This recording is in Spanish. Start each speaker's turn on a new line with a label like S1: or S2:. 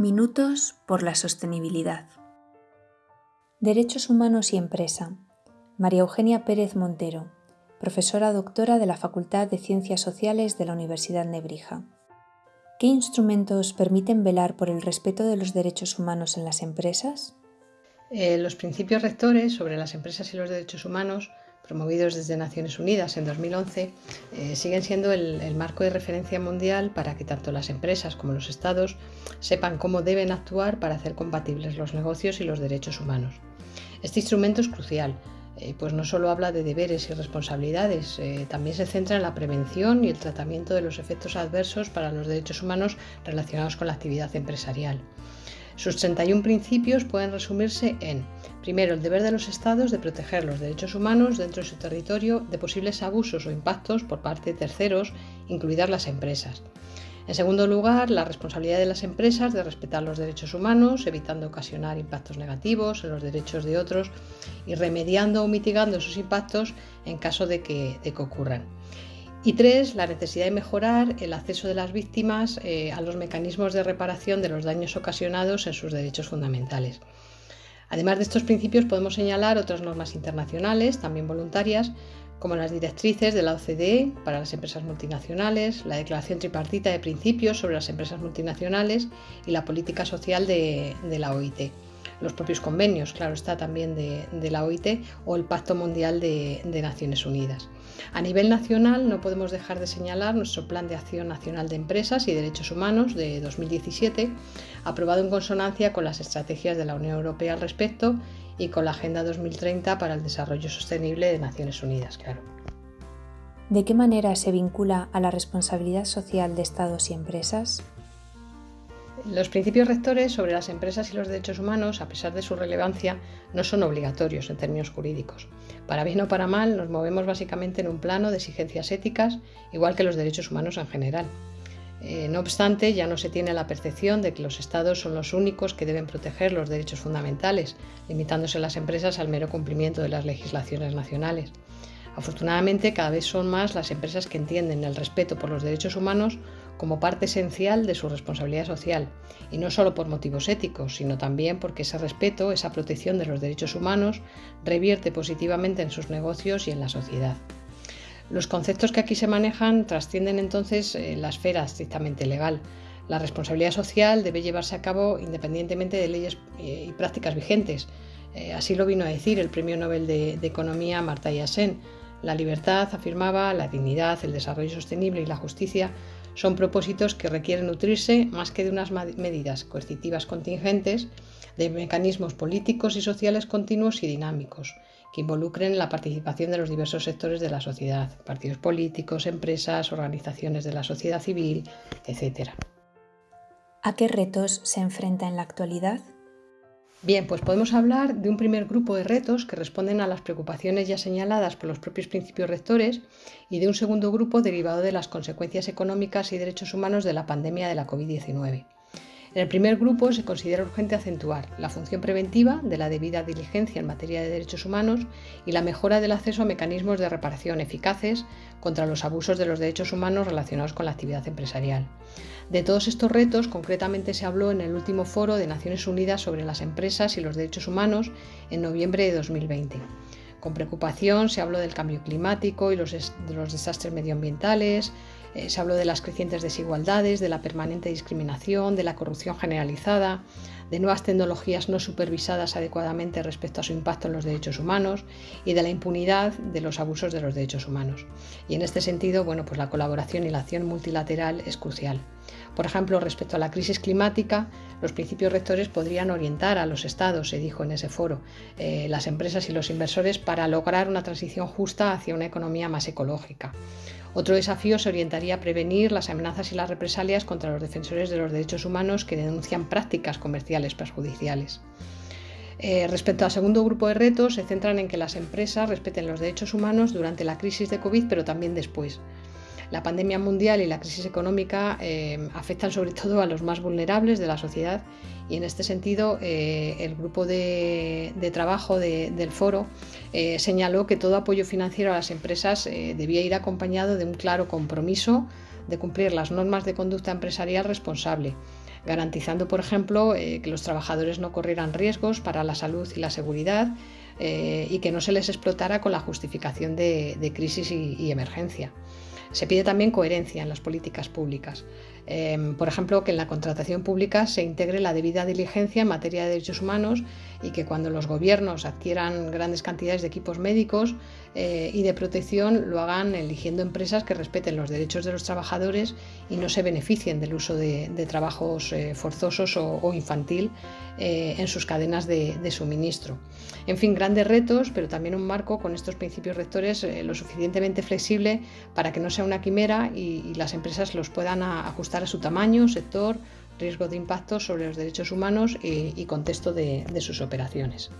S1: Minutos por la sostenibilidad. Derechos humanos y empresa. María Eugenia Pérez Montero, profesora doctora de la Facultad de Ciencias Sociales de la Universidad Nebrija. ¿Qué instrumentos permiten velar por el respeto de los derechos humanos en las empresas?
S2: Eh, los principios rectores sobre las empresas y los derechos humanos promovidos desde Naciones Unidas en 2011, eh, siguen siendo el, marco de referencia mundial para que tanto las empresas como los estados sepan cómo deben actuar para hacer compatibles los negocios y los derechos humanos. Este instrumento es crucial, eh, pues no solo habla de deberes y responsabilidades, eh, también se centra en la prevención y el tratamiento de los efectos adversos para los derechos humanos relacionados con la actividad empresarial. Sus 31 principios pueden resumirse en, primero, el deber de los estados de proteger los derechos humanos dentro de su territorio de posibles abusos o impactos por parte de terceros, incluidas las empresas. En segundo lugar, la responsabilidad de las empresas de respetar los derechos humanos, evitando ocasionar impactos negativos en los derechos de otros y remediando o mitigando esos impactos en caso de que, de que ocurran. Y tres, la necesidad de mejorar el acceso de las víctimas eh, a los mecanismos de reparación de los daños ocasionados en sus derechos fundamentales. Además de estos principios podemos señalar otras normas internacionales, también voluntarias, como las directrices de la OCDE para las empresas multinacionales, la Declaración Tripartita de Principios sobre las Empresas Multinacionales y la Política Social de la OIT los propios convenios, claro está, también de, la OIT o el Pacto Mundial de, Naciones Unidas. A nivel nacional no podemos dejar de señalar nuestro Plan de Acción Nacional de Empresas y Derechos Humanos de 2017, aprobado en consonancia con las estrategias de la Unión Europea al respecto y con la Agenda 2030 para el Desarrollo Sostenible de Naciones Unidas, claro.
S1: ¿De qué manera se vincula a la responsabilidad social de Estados y empresas?
S2: Los principios rectores sobre las empresas y los derechos humanos, a pesar de su relevancia, no son obligatorios en términos jurídicos. Para bien o para mal, nos movemos básicamente en un plano de exigencias éticas, igual que los derechos humanos en general. Eh, no obstante, ya no se tiene la percepción de que los Estados son los únicos que deben proteger los derechos fundamentales, limitándose las empresas al mero cumplimiento de las legislaciones nacionales. Afortunadamente, cada vez son más las empresas que entienden el respeto por los derechos humanos como parte esencial de su responsabilidad social, y no solo por motivos éticos, sino también porque ese respeto, esa protección de los derechos humanos, revierte positivamente en sus negocios y en la sociedad. Los conceptos que aquí se manejan trascienden entonces eh, la esfera estrictamente legal. La responsabilidad social debe llevarse a cabo independientemente de leyes eh, y prácticas vigentes. Eh, así lo vino a decir el Premio Nobel de, de Economía Marta Yassen. La libertad, afirmaba, la dignidad, el desarrollo sostenible y la justicia son propósitos que requieren nutrirse más que de unas medidas coercitivas contingentes, de mecanismos políticos y sociales continuos y dinámicos que involucren la participación de los diversos sectores de la sociedad, partidos políticos, empresas, organizaciones de la sociedad civil, etc.
S1: ¿A qué retos se enfrenta en la actualidad?
S2: Bien, pues podemos hablar de un primer grupo de retos que responden a las preocupaciones ya señaladas por los propios principios rectores y de un segundo grupo derivado de las consecuencias económicas y derechos humanos de la pandemia de la COVID-19. En el primer grupo se considera urgente acentuar la función preventiva de la debida diligencia en materia de derechos humanos y la mejora del acceso a mecanismos de reparación eficaces contra los abusos de los derechos humanos relacionados con la actividad empresarial. De todos estos retos, concretamente se habló en el último foro de Naciones Unidas sobre las empresas y los derechos humanos en noviembre de 2020. Con preocupación se habló del cambio climático y los, de los desastres medioambientales, eh, se habló de las crecientes desigualdades, de la permanente discriminación, de la corrupción generalizada, de nuevas tecnologías no supervisadas adecuadamente respecto a su impacto en los derechos humanos y de la impunidad de los abusos de los derechos humanos. Y en este sentido, bueno, pues la colaboración y la acción multilateral es crucial. Por ejemplo, respecto a la crisis climática, los principios rectores podrían orientar a los estados, se dijo en ese foro, eh, las empresas y los inversores para lograr una transición justa hacia una economía más ecológica. Otro desafío se orientaría a prevenir las amenazas y las represalias contra los defensores de los derechos humanos que denuncian prácticas comerciales perjudiciales. Eh, respecto al segundo grupo de retos, se centran en que las empresas respeten los derechos humanos durante la crisis de COVID, pero también después. La pandemia mundial y la crisis económica eh, afectan sobre todo a los más vulnerables de la sociedad y en este sentido eh, el grupo de, trabajo del foro señaló que todo apoyo financiero a las empresas debía ir acompañado de un claro compromiso de cumplir las normas de conducta empresarial responsable, garantizando, por ejemplo, que los trabajadores no corrieran riesgos para la salud y la seguridad y que no se les explotara con la justificación de, crisis y emergencia. Se pide también coherencia en las políticas públicas. Em, por ejemplo, que en la contratación pública se integre la debida diligencia en materia de derechos humanos y que cuando los gobiernos adquieran grandes cantidades de equipos médicos eh, y de protección lo hagan eligiendo empresas que respeten los derechos de los trabajadores y no se beneficien del uso de, trabajos eh, forzosos o, infantil eh, en sus cadenas de, suministro. En fin, grandes retos, pero también un marco con estos principios rectores lo suficientemente flexible para que no una quimera y las empresas los puedan ajustar a su tamaño, sector, riesgo de impacto sobre los derechos humanos y, contexto de sus operaciones.